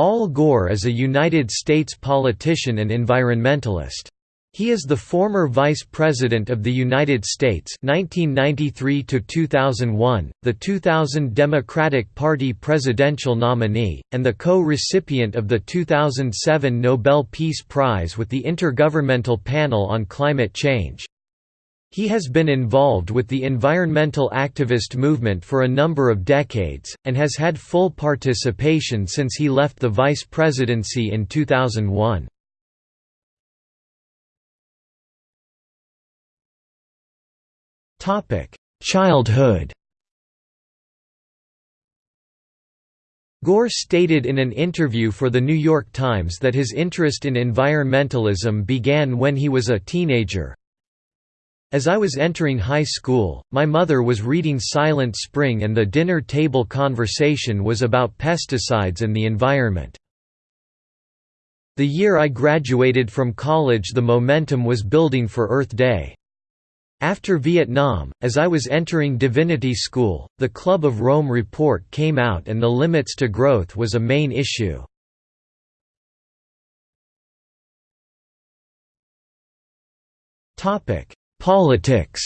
Al Gore is a United States politician and environmentalist. He is the former Vice President of the United States 1993 2001, the 2000 Democratic Party presidential nominee, and the co-recipient of the 2007 Nobel Peace Prize with the Intergovernmental Panel on Climate Change. He has been involved with the environmental activist movement for a number of decades, and has had full participation since he left the vice presidency in 2001. Childhood Gore stated in an interview for The New York Times that his interest in environmentalism began when he was a teenager, as I was entering high school, my mother was reading Silent Spring and the dinner table conversation was about pesticides and the environment. The year I graduated from college the momentum was building for Earth Day. After Vietnam, as I was entering divinity school, the Club of Rome report came out and the limits to growth was a main issue. Topic: Politics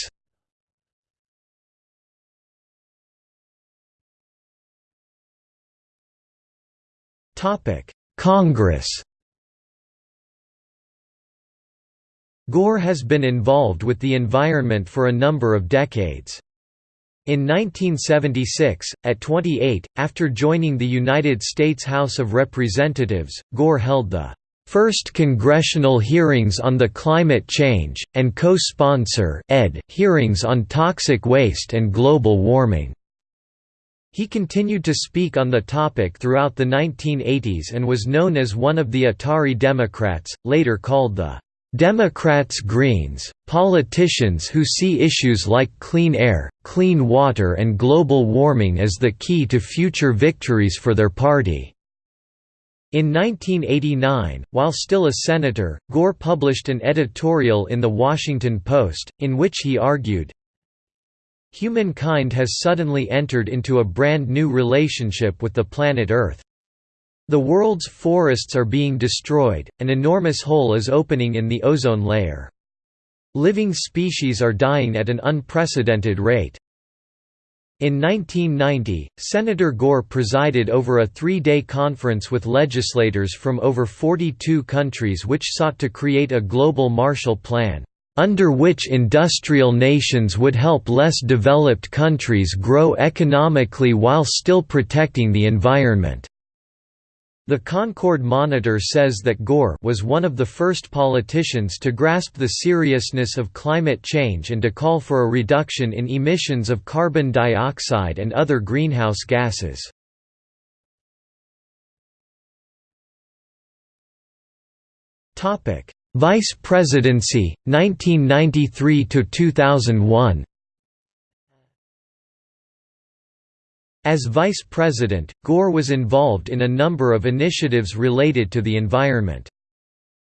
Congress Gore has been involved with the environment for a number of decades. In 1976, at 28, after joining the United States House of Representatives, Gore held the First Congressional Hearings on the Climate Change, and co-sponsor hearings on toxic waste and global warming. He continued to speak on the topic throughout the 1980s and was known as one of the Atari Democrats, later called the Democrats Greens, politicians who see issues like clean air, clean water and global warming as the key to future victories for their party. In 1989, while still a senator, Gore published an editorial in The Washington Post, in which he argued, Humankind has suddenly entered into a brand new relationship with the planet Earth. The world's forests are being destroyed, an enormous hole is opening in the ozone layer. Living species are dying at an unprecedented rate. In 1990, Senator Gore presided over a three-day conference with legislators from over 42 countries which sought to create a global Marshall Plan, under which industrial nations would help less developed countries grow economically while still protecting the environment. The Concord Monitor says that Gore was one of the first politicians to grasp the seriousness of climate change and to call for a reduction in emissions of carbon dioxide and other greenhouse gases. Vice Presidency, 1993–2001 As vice president, Gore was involved in a number of initiatives related to the environment.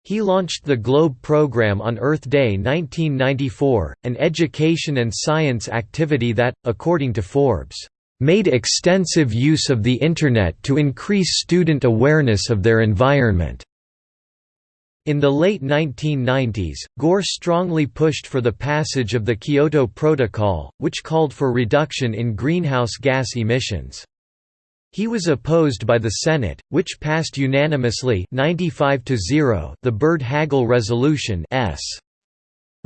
He launched the GLOBE program on Earth Day 1994, an education and science activity that, according to Forbes, "...made extensive use of the Internet to increase student awareness of their environment." In the late 1990s, Gore strongly pushed for the passage of the Kyoto Protocol, which called for reduction in greenhouse gas emissions. He was opposed by the Senate, which passed unanimously 95 to the Byrd-Hagel Resolution S.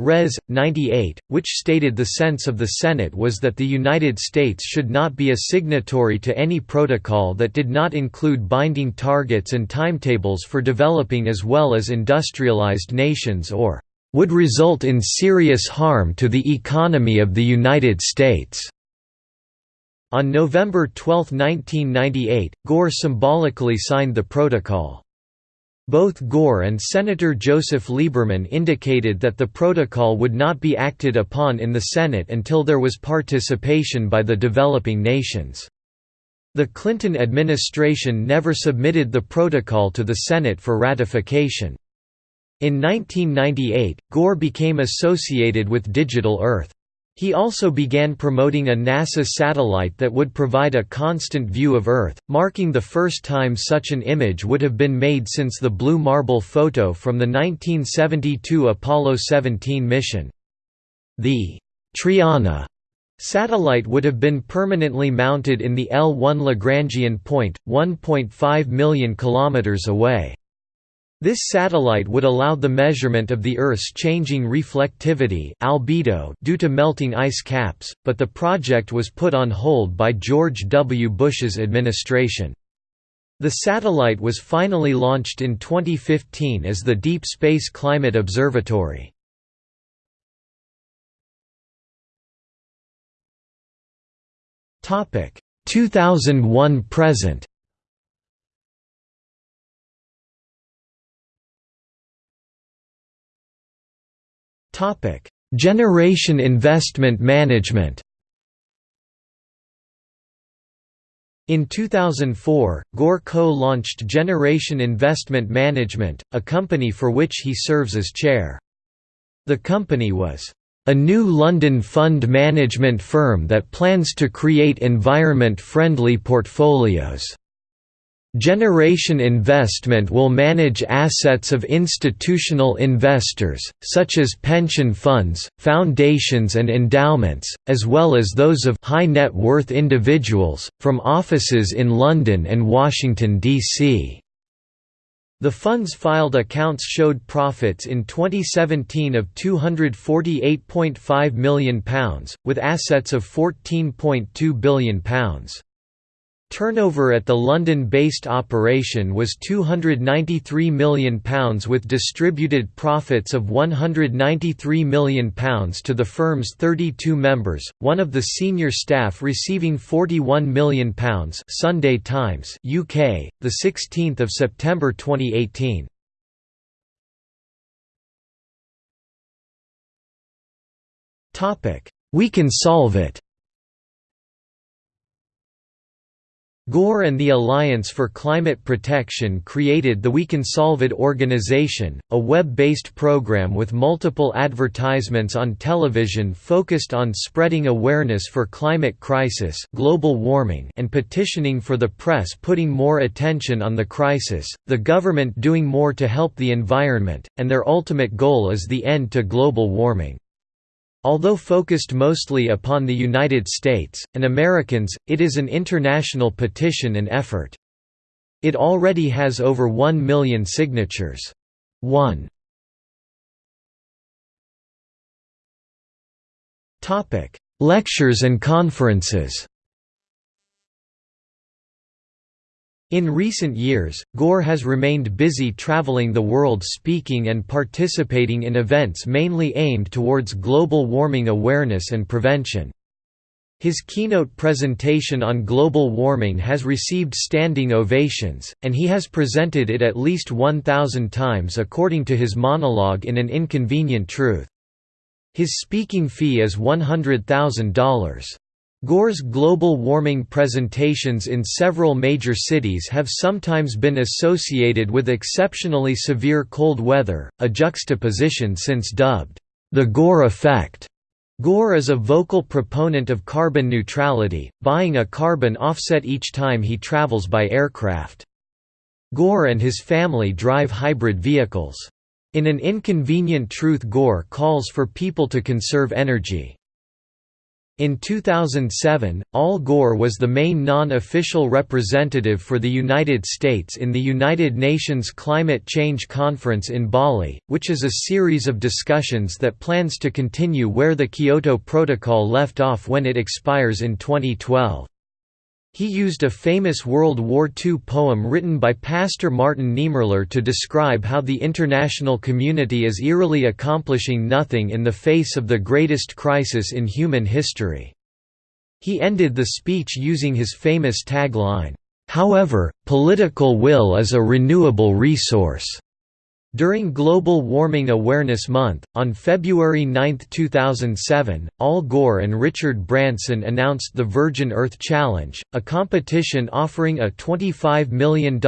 Res. 98, which stated the sense of the Senate was that the United States should not be a signatory to any protocol that did not include binding targets and timetables for developing as well as industrialized nations or would result in serious harm to the economy of the United States. On November 12, 1998, Gore symbolically signed the protocol. Both Gore and Senator Joseph Lieberman indicated that the protocol would not be acted upon in the Senate until there was participation by the developing nations. The Clinton administration never submitted the protocol to the Senate for ratification. In 1998, Gore became associated with Digital Earth. He also began promoting a NASA satellite that would provide a constant view of Earth, marking the first time such an image would have been made since the Blue Marble photo from the 1972 Apollo 17 mission. The Triana satellite would have been permanently mounted in the L1 Lagrangian point, 1.5 million kilometers away. This satellite would allow the measurement of the Earth's changing reflectivity albedo due to melting ice caps, but the project was put on hold by George W. Bush's administration. The satellite was finally launched in 2015 as the Deep Space Climate Observatory. Topic 2001 present. Generation Investment Management. In 2004, Gore co-launched Generation Investment Management, a company for which he serves as chair. The company was a new London fund management firm that plans to create environment-friendly portfolios. Generation Investment will manage assets of institutional investors, such as pension funds, foundations and endowments, as well as those of high net worth individuals, from offices in London and Washington, D.C. The funds filed accounts showed profits in 2017 of £248.5 million, with assets of £14.2 billion. Turnover at the London-based operation was £293 million with distributed profits of £193 million to the firm's 32 members, one of the senior staff receiving £41 million Sunday Times UK, 16 September 2018. We can solve it Gore and the Alliance for Climate Protection created the We Can Solve It organization, a web-based program with multiple advertisements on television focused on spreading awareness for climate crisis global warming and petitioning for the press putting more attention on the crisis, the government doing more to help the environment, and their ultimate goal is the end to global warming. Although focused mostly upon the United States, and Americans, it is an international petition and effort. It already has over 1 million signatures. 1. Lectures and conferences In recent years, Gore has remained busy traveling the world speaking and participating in events mainly aimed towards global warming awareness and prevention. His keynote presentation on global warming has received standing ovations, and he has presented it at least 1,000 times according to his monologue in An Inconvenient Truth. His speaking fee is $100,000. Gore's global warming presentations in several major cities have sometimes been associated with exceptionally severe cold weather, a juxtaposition since dubbed, "...the Gore effect." Gore is a vocal proponent of carbon neutrality, buying a carbon offset each time he travels by aircraft. Gore and his family drive hybrid vehicles. In An Inconvenient Truth Gore calls for people to conserve energy. In 2007, Al Gore was the main non-official representative for the United States in the United Nations Climate Change Conference in Bali, which is a series of discussions that plans to continue where the Kyoto Protocol left off when it expires in 2012. He used a famous World War II poem written by Pastor Martin Niemöller to describe how the international community is eerily accomplishing nothing in the face of the greatest crisis in human history. He ended the speech using his famous tagline, "'However, political will is a renewable resource'". During Global Warming Awareness Month, on February 9, 2007, Al Gore and Richard Branson announced the Virgin Earth Challenge, a competition offering a $25 million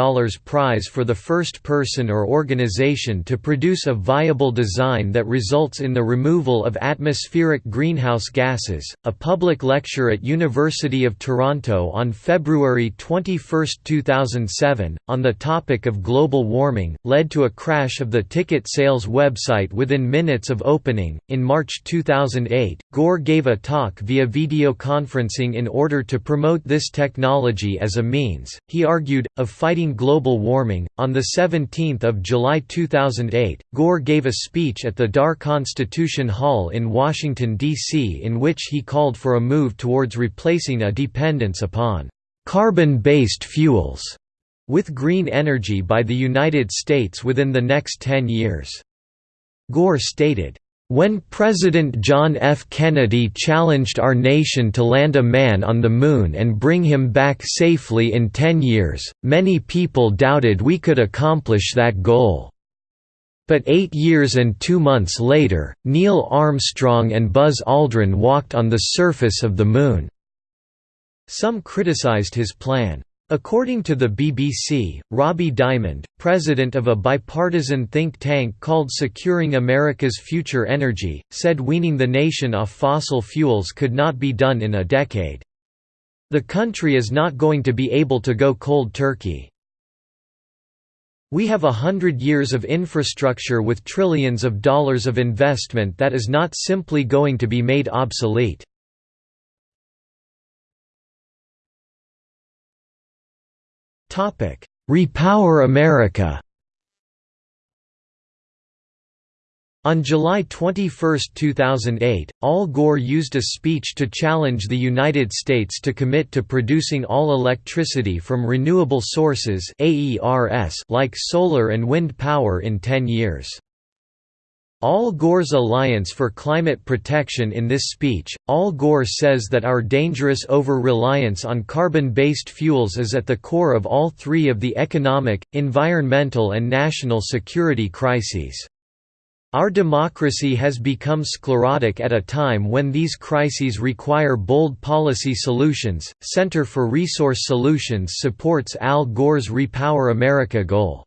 prize for the first person or organization to produce a viable design that results in the removal of atmospheric greenhouse gases. A public lecture at University of Toronto on February 21, 2007, on the topic of global warming, led to a crash crash of the ticket sales website within minutes of opening. In March 2008, Gore gave a talk via video conferencing in order to promote this technology as a means, he argued, of fighting global warming. On 17 July 2008, Gore gave a speech at the Dar Constitution Hall in Washington, D.C., in which he called for a move towards replacing a dependence upon carbon based fuels with green energy by the United States within the next 10 years. Gore stated, when President John F. Kennedy challenged our nation to land a man on the Moon and bring him back safely in 10 years, many people doubted we could accomplish that goal. But eight years and two months later, Neil Armstrong and Buzz Aldrin walked on the surface of the Moon." Some criticized his plan. According to the BBC, Robbie Diamond, president of a bipartisan think tank called Securing America's Future Energy, said weaning the nation off fossil fuels could not be done in a decade. The country is not going to be able to go cold turkey. We have a hundred years of infrastructure with trillions of dollars of investment that is not simply going to be made obsolete. Repower America On July 21, 2008, Al Gore used a speech to challenge the United States to commit to producing all electricity from renewable sources like solar and wind power in 10 years. Al Gore's Alliance for Climate Protection In this speech, Al Gore says that our dangerous over-reliance on carbon-based fuels is at the core of all three of the economic, environmental and national security crises. Our democracy has become sclerotic at a time when these crises require bold policy solutions. Center for Resource Solutions supports Al Gore's Repower America goal.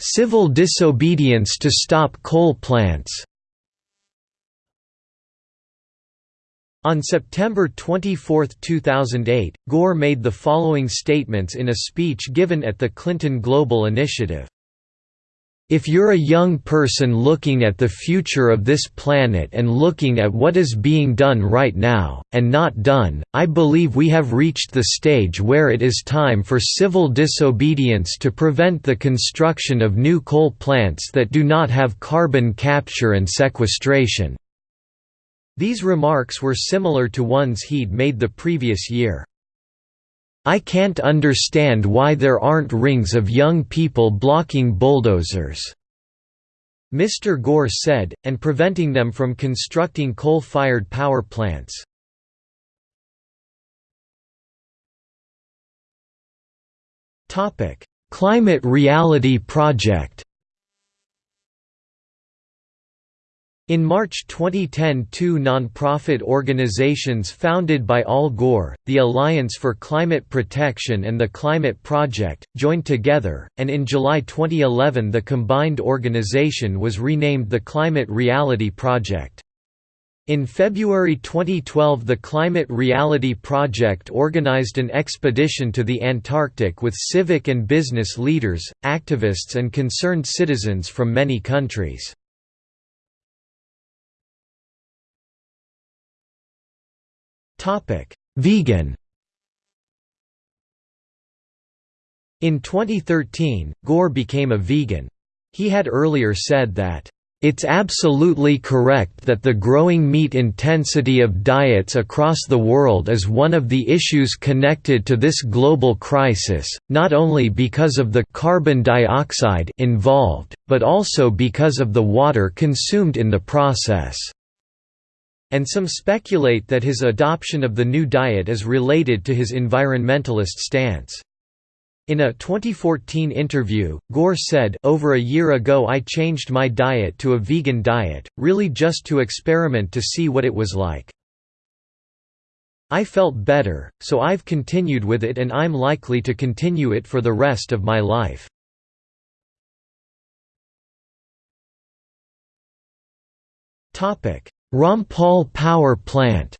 Civil disobedience to stop coal plants On September 24, 2008, Gore made the following statements in a speech given at the Clinton Global Initiative. If you're a young person looking at the future of this planet and looking at what is being done right now, and not done, I believe we have reached the stage where it is time for civil disobedience to prevent the construction of new coal plants that do not have carbon capture and sequestration." These remarks were similar to ones he'd made the previous year. I can't understand why there aren't rings of young people blocking bulldozers." Mr. Gore said, and preventing them from constructing coal-fired power plants. Climate Reality Project In March 2010 two non-profit organizations founded by Al Gore, the Alliance for Climate Protection and the Climate Project, joined together, and in July 2011 the combined organization was renamed the Climate Reality Project. In February 2012 the Climate Reality Project organized an expedition to the Antarctic with civic and business leaders, activists and concerned citizens from many countries. Vegan In 2013, Gore became a vegan. He had earlier said that, "...it's absolutely correct that the growing meat intensity of diets across the world is one of the issues connected to this global crisis, not only because of the carbon dioxide involved, but also because of the water consumed in the process." And some speculate that his adoption of the new diet is related to his environmentalist stance. In a 2014 interview, Gore said, Over a year ago I changed my diet to a vegan diet, really just to experiment to see what it was like. I felt better, so I've continued with it and I'm likely to continue it for the rest of my life. Rampal Power Plant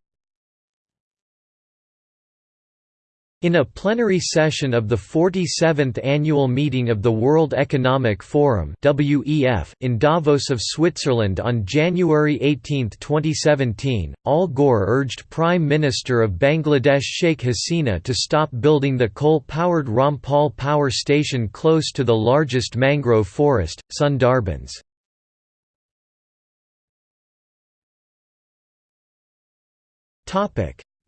In a plenary session of the 47th annual meeting of the World Economic Forum in Davos of Switzerland on January 18, 2017, Al Gore urged Prime Minister of Bangladesh Sheikh Hasina to stop building the coal-powered Rampal power station close to the largest mangrove forest, Sundarbans.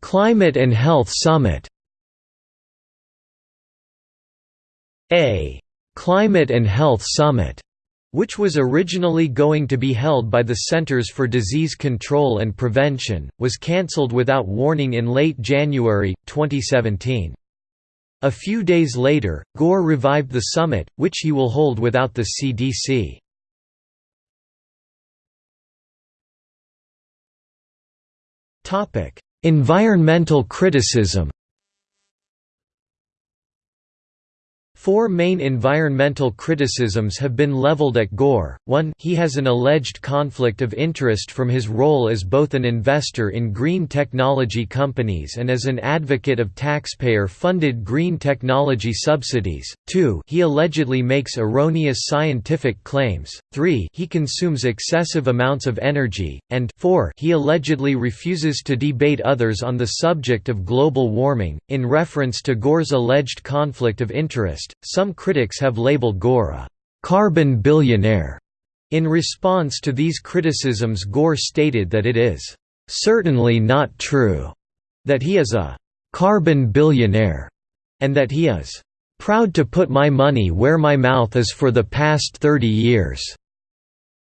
Climate and Health Summit A «Climate and Health Summit» which was originally going to be held by the Centers for Disease Control and Prevention, was cancelled without warning in late January, 2017. A few days later, Gore revived the summit, which he will hold without the CDC. Environmental criticism Four main environmental criticisms have been leveled at Gore. 1 He has an alleged conflict of interest from his role as both an investor in green technology companies and as an advocate of taxpayer-funded green technology subsidies. 2 He allegedly makes erroneous scientific claims. 3 He consumes excessive amounts of energy, and 4 He allegedly refuses to debate others on the subject of global warming. In reference to Gore's alleged conflict of interest, some critics have labeled Gore a «carbon billionaire». In response to these criticisms Gore stated that it is «certainly not true» that he is a «carbon billionaire» and that he is «proud to put my money where my mouth is for the past 30 years».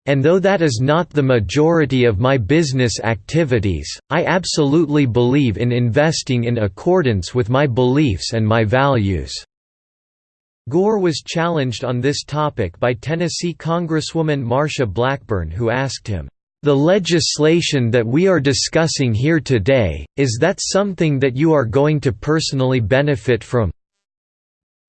And though that is not the majority of my business activities, I absolutely believe in investing in accordance with my beliefs and my values. Gore was challenged on this topic by Tennessee Congresswoman Marsha Blackburn who asked him, "'The legislation that we are discussing here today, is that something that you are going to personally benefit from?'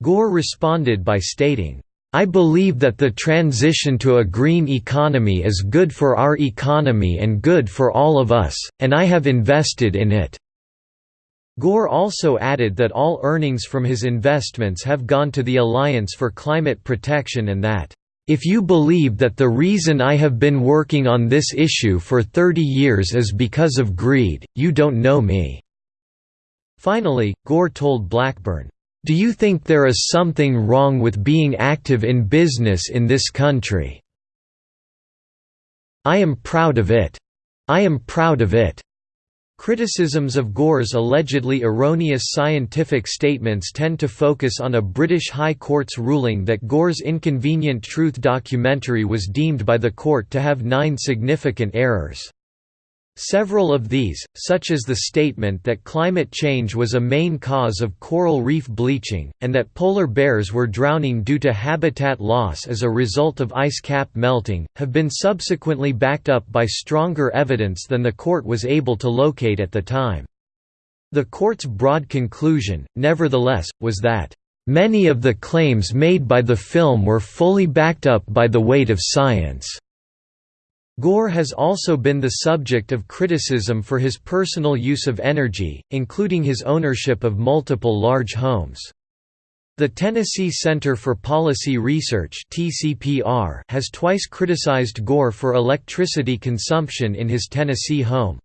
Gore responded by stating, I believe that the transition to a green economy is good for our economy and good for all of us, and I have invested in it." Gore also added that all earnings from his investments have gone to the Alliance for Climate Protection and that, "...if you believe that the reason I have been working on this issue for 30 years is because of greed, you don't know me." Finally, Gore told Blackburn, "...do you think there is something wrong with being active in business in this country? I am proud of it. I am proud of it." Criticisms of Gore's allegedly erroneous scientific statements tend to focus on a British High Court's ruling that Gore's Inconvenient Truth documentary was deemed by the court to have nine significant errors. Several of these, such as the statement that climate change was a main cause of coral reef bleaching, and that polar bears were drowning due to habitat loss as a result of ice cap melting, have been subsequently backed up by stronger evidence than the court was able to locate at the time. The court's broad conclusion, nevertheless, was that, "...many of the claims made by the film were fully backed up by the weight of science." Gore has also been the subject of criticism for his personal use of energy, including his ownership of multiple large homes. The Tennessee Center for Policy Research has twice criticized Gore for electricity consumption in his Tennessee home.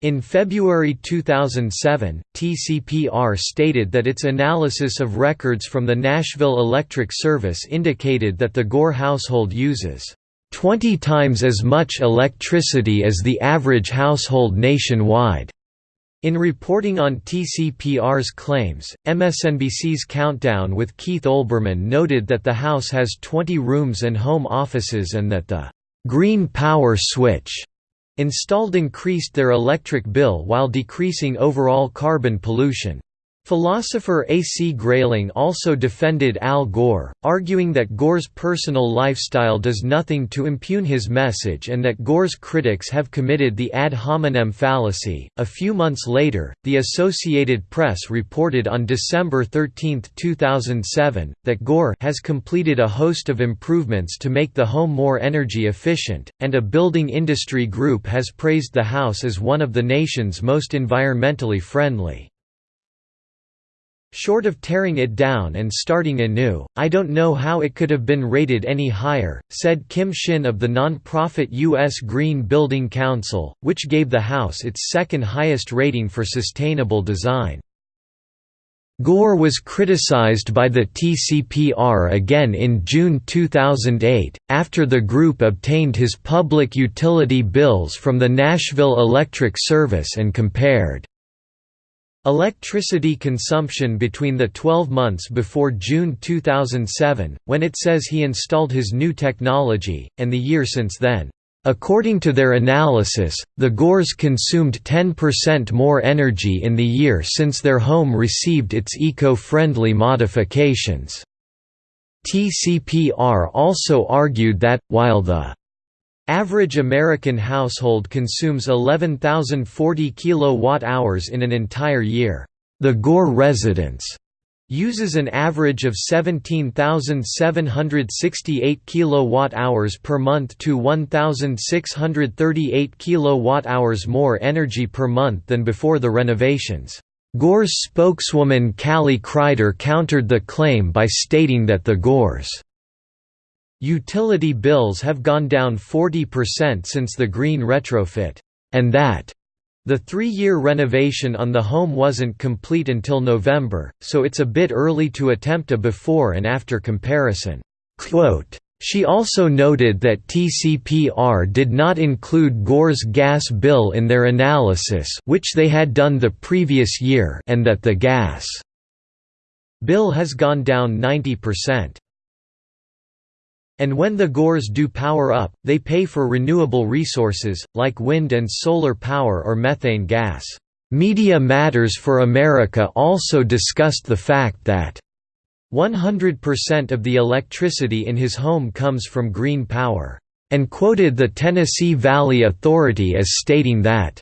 In February 2007, TCPR stated that its analysis of records from the Nashville Electric Service indicated that the Gore household uses 20 times as much electricity as the average household nationwide. In reporting on TCPR's claims, MSNBC's Countdown with Keith Olbermann noted that the house has 20 rooms and home offices and that the «green power switch» installed increased their electric bill while decreasing overall carbon pollution. Philosopher A. C. Grayling also defended Al Gore, arguing that Gore's personal lifestyle does nothing to impugn his message and that Gore's critics have committed the ad hominem fallacy. A few months later, the Associated Press reported on December 13, 2007, that Gore has completed a host of improvements to make the home more energy efficient, and a building industry group has praised the house as one of the nation's most environmentally friendly. Short of tearing it down and starting anew, I don't know how it could have been rated any higher, said Kim Shinn of the non-profit U.S. Green Building Council, which gave the house its second highest rating for sustainable design. Gore was criticized by the TCPR again in June 2008, after the group obtained his public utility bills from the Nashville Electric Service and compared Electricity consumption between the 12 months before June 2007, when it says he installed his new technology, and the year since then. According to their analysis, the Gores consumed 10% more energy in the year since their home received its eco-friendly modifications. TCPR also argued that, while the Average American household consumes 11,040 kilowatt-hours in an entire year. The Gore residence uses an average of 17,768 kilowatt-hours per month to 1,638 kilowatt-hours more energy per month than before the renovations. Gore's spokeswoman Kalee Kreider countered the claim by stating that the Gores Utility bills have gone down 40% since the green retrofit, and that the three-year renovation on the home wasn't complete until November, so it's a bit early to attempt a before and after comparison." Quote, she also noted that TCPR did not include Gore's gas bill in their analysis which they had done the previous year and that the gas bill has gone down 90%. And when the Gores do power up, they pay for renewable resources, like wind and solar power or methane gas. Media Matters for America also discussed the fact that 100% of the electricity in his home comes from green power, and quoted the Tennessee Valley Authority as stating that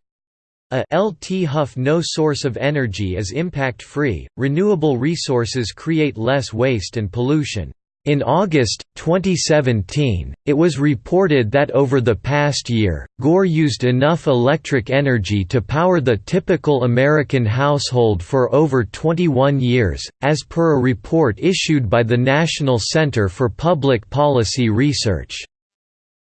a LT Huff no source of energy is impact-free, renewable resources create less waste and pollution. In August, 2017, it was reported that over the past year, Gore used enough electric energy to power the typical American household for over 21 years, as per a report issued by the National Center for Public Policy Research.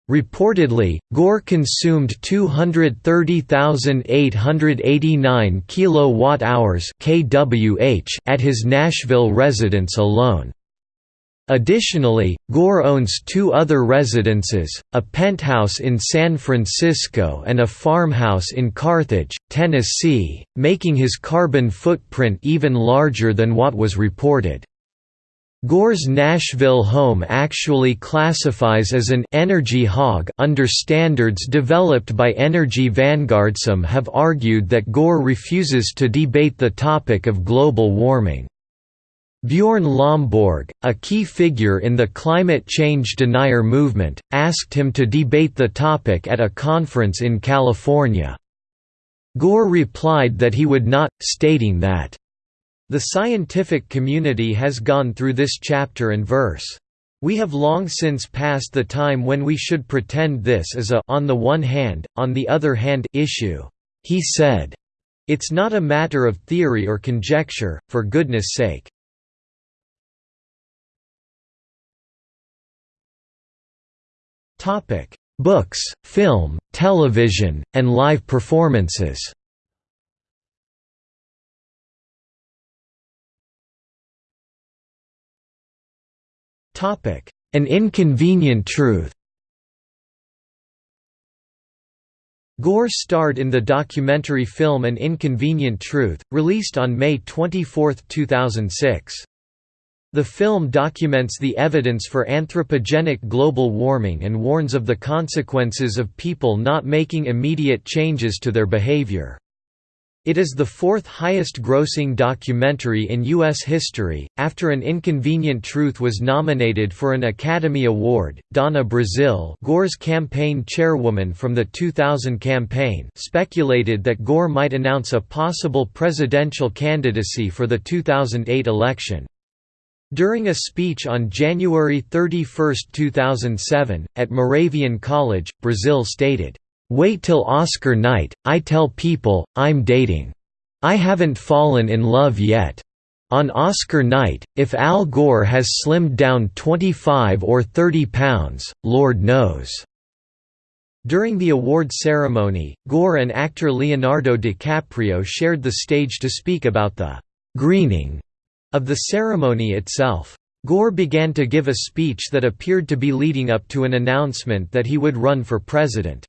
Reportedly, Gore consumed 230,889 kilowatt-hours (kWh) at his Nashville residence alone. Additionally, Gore owns two other residences, a penthouse in San Francisco and a farmhouse in Carthage, Tennessee, making his carbon footprint even larger than what was reported. Gore's Nashville home actually classifies as an «energy hog» under standards developed by Energy Vanguard. Some have argued that Gore refuses to debate the topic of global warming. Bjorn Lomborg, a key figure in the climate change denier movement, asked him to debate the topic at a conference in California. Gore replied that he would not, stating that, "...the scientific community has gone through this chapter and verse. We have long since passed the time when we should pretend this is a on the one hand, on the other hand issue." He said, "...it's not a matter of theory or conjecture, for goodness sake." Books, film, television, and live performances. An Inconvenient Truth. Gore starred in the documentary film An Inconvenient Truth, released on May 24, 2006. The film documents the evidence for anthropogenic global warming and warns of the consequences of people not making immediate changes to their behavior. It is the fourth highest grossing documentary in U.S. history, after An Inconvenient Truth was nominated for an Academy Award. Donna Brazile, Gore's campaign chairwoman from the 2000 campaign, speculated that Gore might announce a possible presidential candidacy for the 2008 election. During a speech on January 31, 2007, at Moravian College, Brazile stated, Wait till Oscar night, I tell people, I'm dating. I haven't fallen in love yet. On Oscar night, if Al Gore has slimmed down 25 or 30 pounds, Lord knows." During the award ceremony, Gore and actor Leonardo DiCaprio shared the stage to speak about the «greening» of the ceremony itself. Gore began to give a speech that appeared to be leading up to an announcement that he would run for president.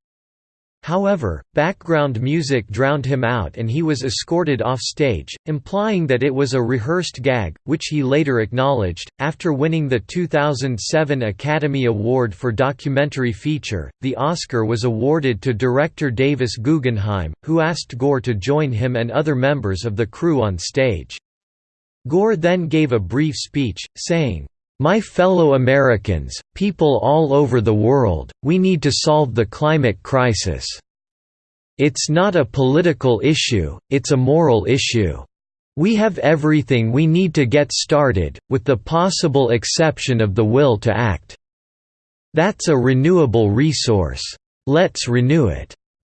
However, background music drowned him out and he was escorted off stage, implying that it was a rehearsed gag, which he later acknowledged. After winning the 2007 Academy Award for Documentary Feature, the Oscar was awarded to director Davis Guggenheim, who asked Gore to join him and other members of the crew on stage. Gore then gave a brief speech, saying, my fellow Americans, people all over the world, we need to solve the climate crisis. It's not a political issue, it's a moral issue. We have everything we need to get started, with the possible exception of the will to act. That's a renewable resource. Let's renew it.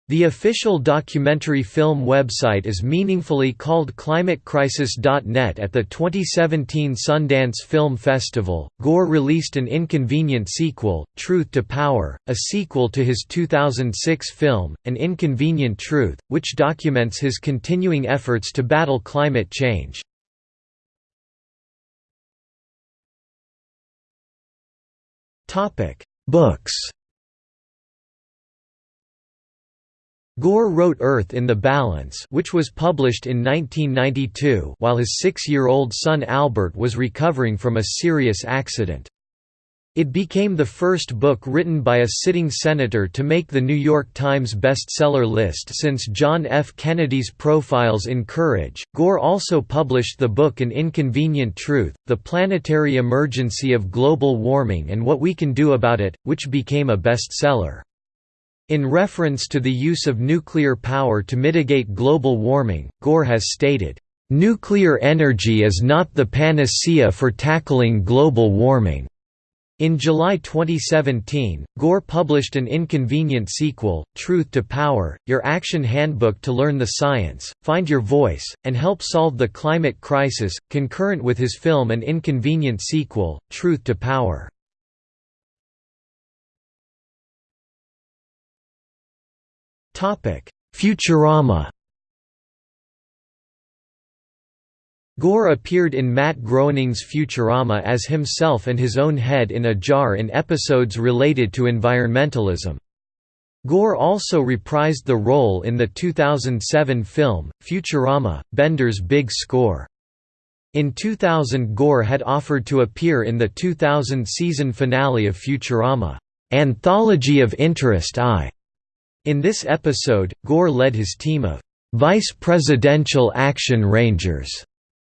The official documentary film website is meaningfully called climatecrisis.net at the 2017 Sundance Film Festival. Gore released an inconvenient sequel, Truth to Power, a sequel to his 2006 film, An Inconvenient Truth, which documents his continuing efforts to battle climate change. Books Gore wrote Earth in the Balance which was published in 1992 while his six-year-old son Albert was recovering from a serious accident. It became the first book written by a sitting senator to make the New York Times bestseller list since John F. Kennedy's Profiles in Courage. Gore also published the book An Inconvenient Truth The Planetary Emergency of Global Warming and What We Can Do About It, which became a bestseller. In reference to the use of nuclear power to mitigate global warming, Gore has stated, "...nuclear energy is not the panacea for tackling global warming." In July 2017, Gore published an inconvenient sequel, Truth to Power, Your Action Handbook to Learn the Science, Find Your Voice, and Help Solve the Climate Crisis, concurrent with his film An Inconvenient Sequel, Truth to Power. Futurama Gore appeared in Matt Groening's Futurama as himself and his own head in a jar in episodes related to environmentalism. Gore also reprised the role in the 2007 film, Futurama, Bender's Big Score. In 2000 Gore had offered to appear in the 2000 season finale of Futurama, "'Anthology of Interest I' In this episode, Gore led his team of Vice Presidential Action Rangers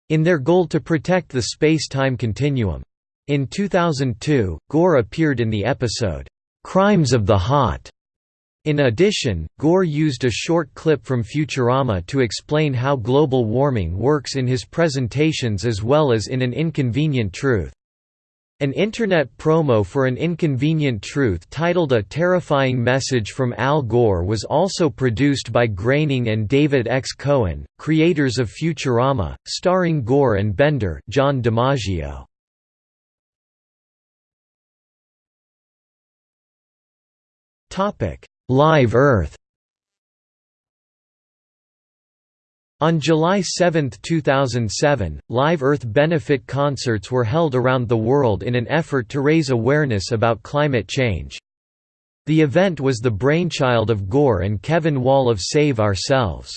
in their goal to protect the space-time continuum. In 2002, Gore appeared in the episode, "'Crimes of the Hot' In addition, Gore used a short clip from Futurama to explain how global warming works in his presentations as well as in An Inconvenient Truth. An internet promo for an inconvenient truth titled A Terrifying Message from Al Gore was also produced by Groening and David X. Cohen, creators of Futurama, starring Gore and Bender John DiMaggio. Live Earth On July 7, 2007, Live Earth benefit concerts were held around the world in an effort to raise awareness about climate change. The event was the brainchild of Gore and Kevin Wall of Save Ourselves.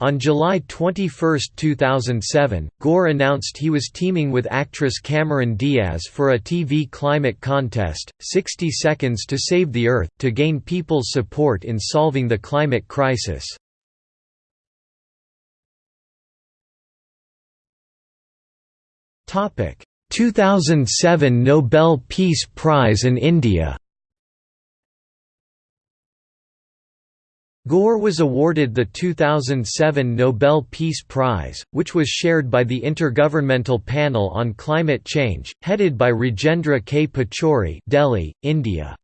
On July 21, 2007, Gore announced he was teaming with actress Cameron Diaz for a TV climate contest, 60 Seconds to Save the Earth, to gain people's support in solving the climate crisis. Topic: 2007 Nobel Peace Prize in India. Gore was awarded the 2007 Nobel Peace Prize, which was shared by the Intergovernmental Panel on Climate Change, headed by Rajendra K. Pachauri Delhi, India.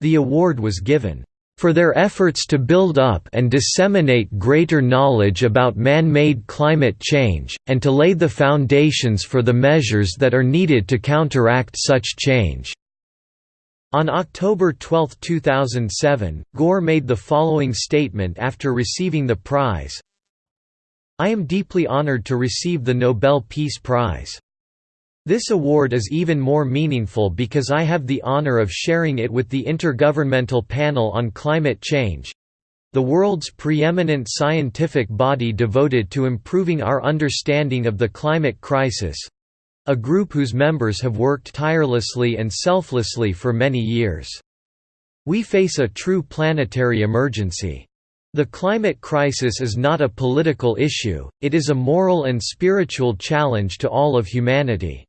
The award was given for their efforts to build up and disseminate greater knowledge about man-made climate change, and to lay the foundations for the measures that are needed to counteract such change." On October 12, 2007, Gore made the following statement after receiving the prize, I am deeply honored to receive the Nobel Peace Prize. This award is even more meaningful because I have the honor of sharing it with the Intergovernmental Panel on Climate Change—the world's preeminent scientific body devoted to improving our understanding of the climate crisis—a group whose members have worked tirelessly and selflessly for many years. We face a true planetary emergency. The climate crisis is not a political issue, it is a moral and spiritual challenge to all of humanity.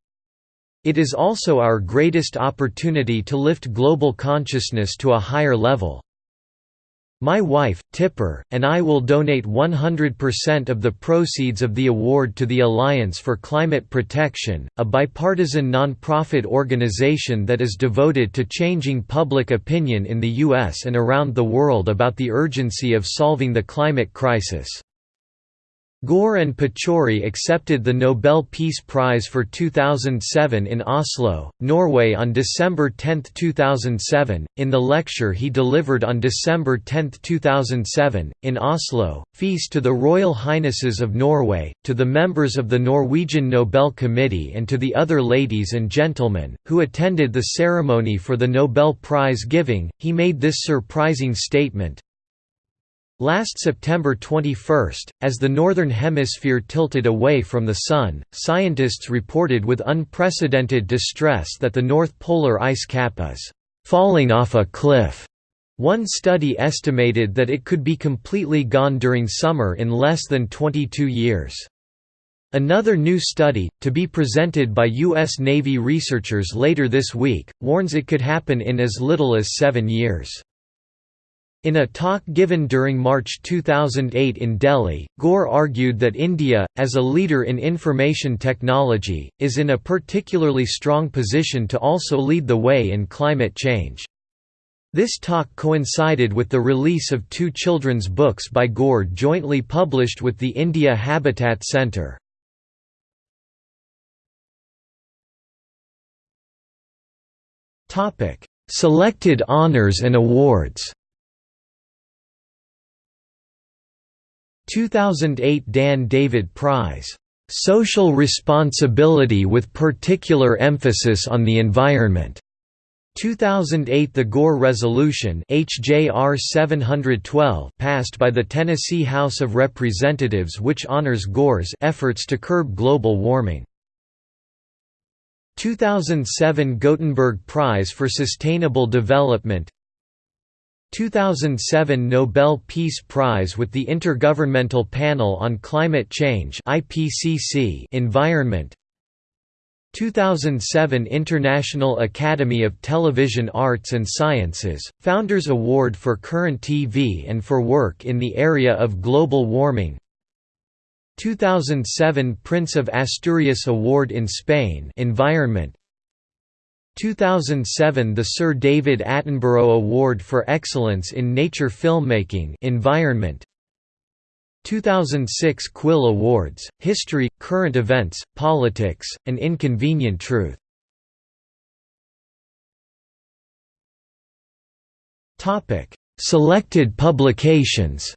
It is also our greatest opportunity to lift global consciousness to a higher level. My wife, Tipper, and I will donate 100% of the proceeds of the award to the Alliance for Climate Protection, a bipartisan non-profit organization that is devoted to changing public opinion in the U.S. and around the world about the urgency of solving the climate crisis. Gore and Pachauri accepted the Nobel Peace Prize for 2007 in Oslo, Norway on December 10, 2007. In the lecture he delivered on December 10, 2007, in Oslo, Feast to the Royal Highnesses of Norway, to the members of the Norwegian Nobel Committee and to the other ladies and gentlemen, who attended the ceremony for the Nobel Prize giving, he made this surprising statement, Last September 21, as the Northern Hemisphere tilted away from the Sun, scientists reported with unprecedented distress that the North Polar ice cap is «falling off a cliff». One study estimated that it could be completely gone during summer in less than 22 years. Another new study, to be presented by U.S. Navy researchers later this week, warns it could happen in as little as seven years. In a talk given during March 2008 in Delhi, Gore argued that India, as a leader in information technology, is in a particularly strong position to also lead the way in climate change. This talk coincided with the release of two children's books by Gore jointly published with the India Habitat Centre. Selected honours and awards 2008 Dan David Prize, "'Social Responsibility with Particular Emphasis on the Environment' 2008 The Gore Resolution HJR 712 passed by the Tennessee House of Representatives which honors Gore's efforts to curb global warming. 2007 Gothenburg Prize for Sustainable Development 2007 Nobel Peace Prize with the Intergovernmental Panel on Climate Change IPCC Environment. 2007 International Academy of Television Arts and Sciences, Founders Award for Current TV and for work in the area of global warming. 2007 Prince of Asturias Award in Spain Environment 2007 The Sir David Attenborough Award for Excellence in Nature Filmmaking Environment. 2006 Quill Awards, History, Current Events, Politics, and Inconvenient Truth. Selected publications.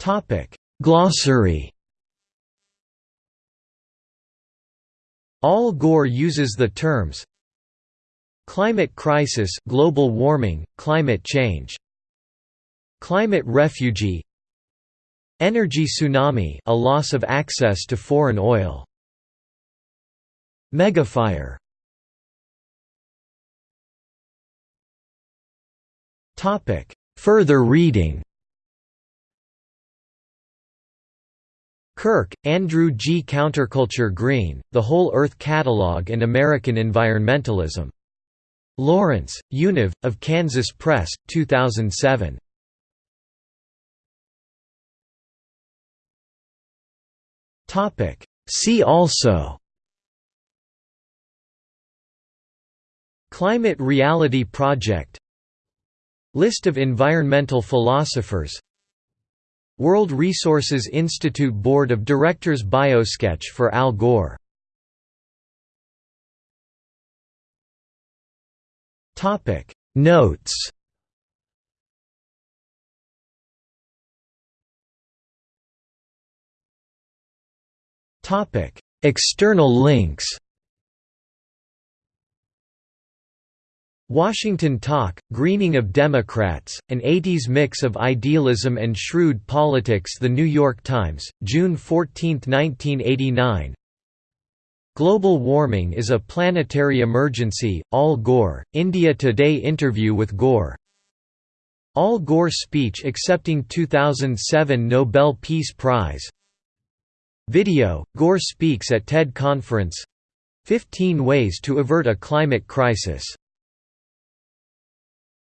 Topic Glossary Al Gore uses the terms Climate crisis, global warming, climate change. Climate refugee. Energy tsunami, a loss of access to foreign oil. Megafire. Further reading. Kirk, Andrew G. Counterculture Green, The Whole Earth Catalog and American Environmentalism. Lawrence, Univ, of Kansas Press, 2007. See also Climate Reality Project List of environmental philosophers World Resources Institute Board of Directors Biosketch for Al Gore. Notes External links Washington Talk, Greening of Democrats, an 80s mix of idealism and shrewd politics The New York Times, June 14, 1989 Global warming is a planetary emergency, Al Gore, India Today interview with Gore. Al Gore speech accepting 2007 Nobel Peace Prize. Video, Gore speaks at TED Conference. 15 Ways to Avert a Climate Crisis